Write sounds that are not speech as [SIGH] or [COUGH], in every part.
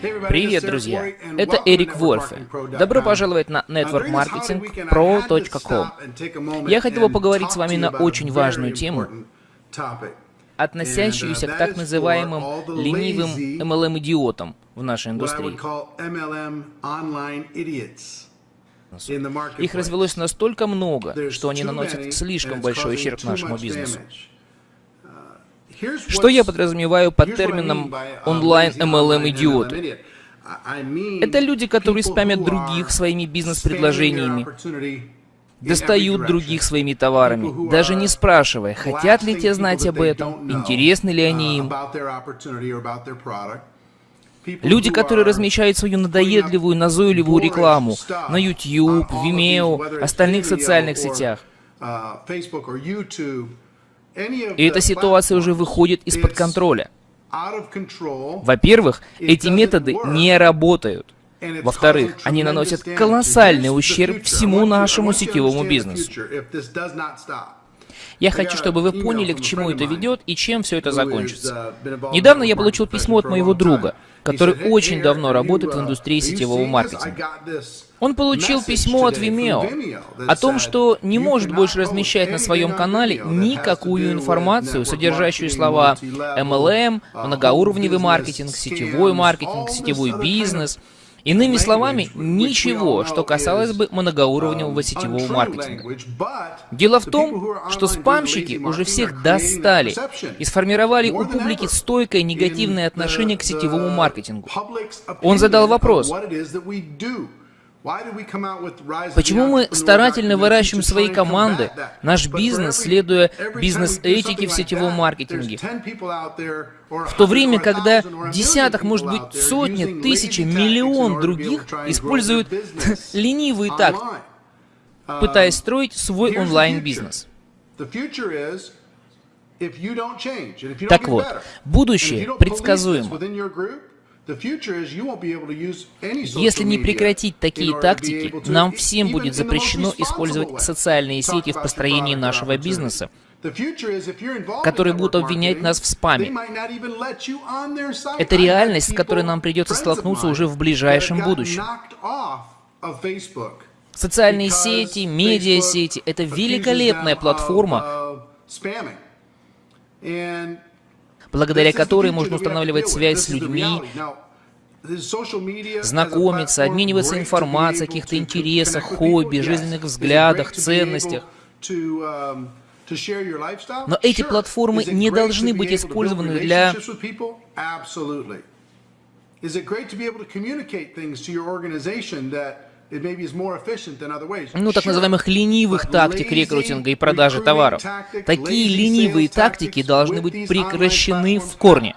Привет, друзья! Это Эрик Вольфе. Добро пожаловать на networkmarketingpro.com. Я хотел бы поговорить с вами на очень важную тему, относящуюся к так называемым ленивым MLM-идиотам в нашей индустрии. Их развелось настолько много, что они наносят слишком большой ущерб нашему бизнесу. Что я подразумеваю под термином онлайн MLM идиоты? Это люди, которые спамят других своими бизнес-предложениями, достают других своими товарами, даже не спрашивая, хотят ли те знать об этом, интересны ли они им. Люди, которые размещают свою надоедливую, назойливую рекламу на YouTube, Vimeo, остальных социальных сетях. И эта ситуация уже выходит из-под контроля. Во-первых, эти методы не работают. Во-вторых, они наносят колоссальный ущерб всему нашему сетевому бизнесу. Я хочу, чтобы вы поняли, к чему это ведет и чем все это закончится. Недавно я получил письмо от моего друга, который очень давно работает в индустрии сетевого маркетинга. Он получил письмо от Vimeo о том, что не может больше размещать на своем канале никакую информацию, содержащую слова MLM, многоуровневый маркетинг, сетевой маркетинг, сетевой бизнес — Иными словами, ничего, что касалось бы многоуровневого сетевого маркетинга. Дело в том, что спамщики уже всех достали и сформировали у публики стойкое негативное отношение к сетевому маркетингу. Он задал вопрос, Почему мы старательно выращиваем свои команды, наш бизнес, следуя бизнес-этике в сетевом маркетинге, в то время, когда десяток, может быть, сотни, тысячи, миллион других используют [LAUGHS] ленивые тактики, пытаясь строить свой онлайн-бизнес? Так вот, будущее предсказуемо. Если не прекратить такие тактики, нам всем будет запрещено использовать социальные сети в построении нашего бизнеса, которые будут обвинять нас в спаме. Это реальность, с которой нам придется столкнуться уже в ближайшем будущем. Социальные сети, медиасети — это великолепная платформа, благодаря которой можно устанавливать связь с людьми, знакомиться, обмениваться информацией о каких-то интересах, хобби, жизненных взглядах, ценностях. Но эти платформы не должны быть использованы для ну, так называемых ленивых тактик рекрутинга и продажи товаров. Такие ленивые тактики должны быть прекращены в корне.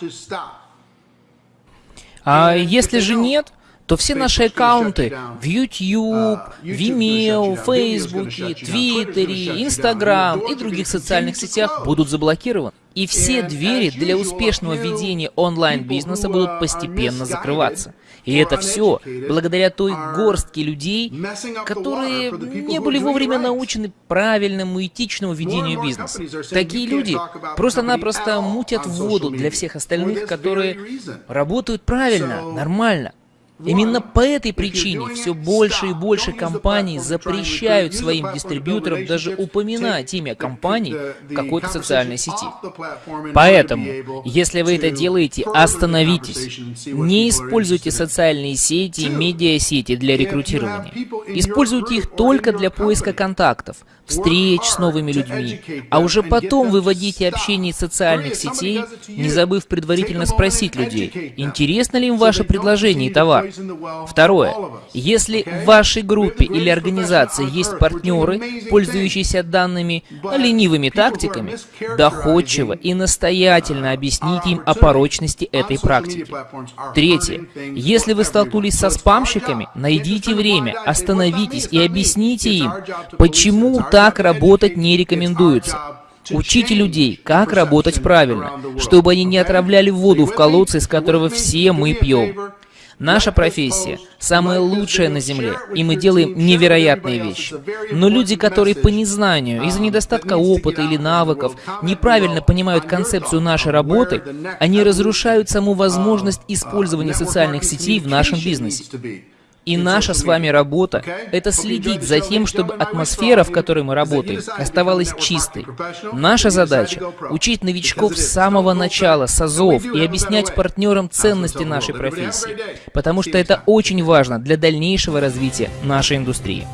А если же нет, то все наши аккаунты в YouTube, Vimeo, Facebook, Twitter, Instagram и других социальных сетях будут заблокированы. И все двери для успешного ведения онлайн-бизнеса будут постепенно закрываться. И это все благодаря той горстке людей, которые не были вовремя научены правильному этичному ведению бизнеса. Такие люди просто-напросто мутят воду для всех остальных, которые работают правильно, нормально. Именно по этой причине все больше и больше компаний запрещают своим дистрибьюторам даже упоминать имя компании в какой-то социальной сети. Поэтому, если вы это делаете, остановитесь. Не используйте социальные сети и медиасети для рекрутирования. Используйте их только для поиска контактов, встреч с новыми людьми, а уже потом выводите общение из социальных сетей, не забыв предварительно спросить людей, интересно ли им ваше предложение и товар. Второе. Если в вашей группе или организации есть партнеры, пользующиеся данными ленивыми тактиками, доходчиво и настоятельно объясните им о порочности этой практики. Третье. Если вы столкнулись со спамщиками, найдите время, остановитесь и объясните им, почему так работать не рекомендуется. Учите людей, как работать правильно, чтобы они не отравляли воду в колодце, из которого все мы пьем. Наша профессия самая лучшая на Земле, и мы делаем невероятные вещи. Но люди, которые по незнанию, из-за недостатка опыта или навыков, неправильно понимают концепцию нашей работы, они разрушают саму возможность использования социальных сетей в нашем бизнесе. И наша с вами работа — это следить за тем, чтобы атмосфера, в которой мы работаем, оставалась чистой. Наша задача — учить новичков с самого начала, с азов, и объяснять партнерам ценности нашей профессии, потому что это очень важно для дальнейшего развития нашей индустрии.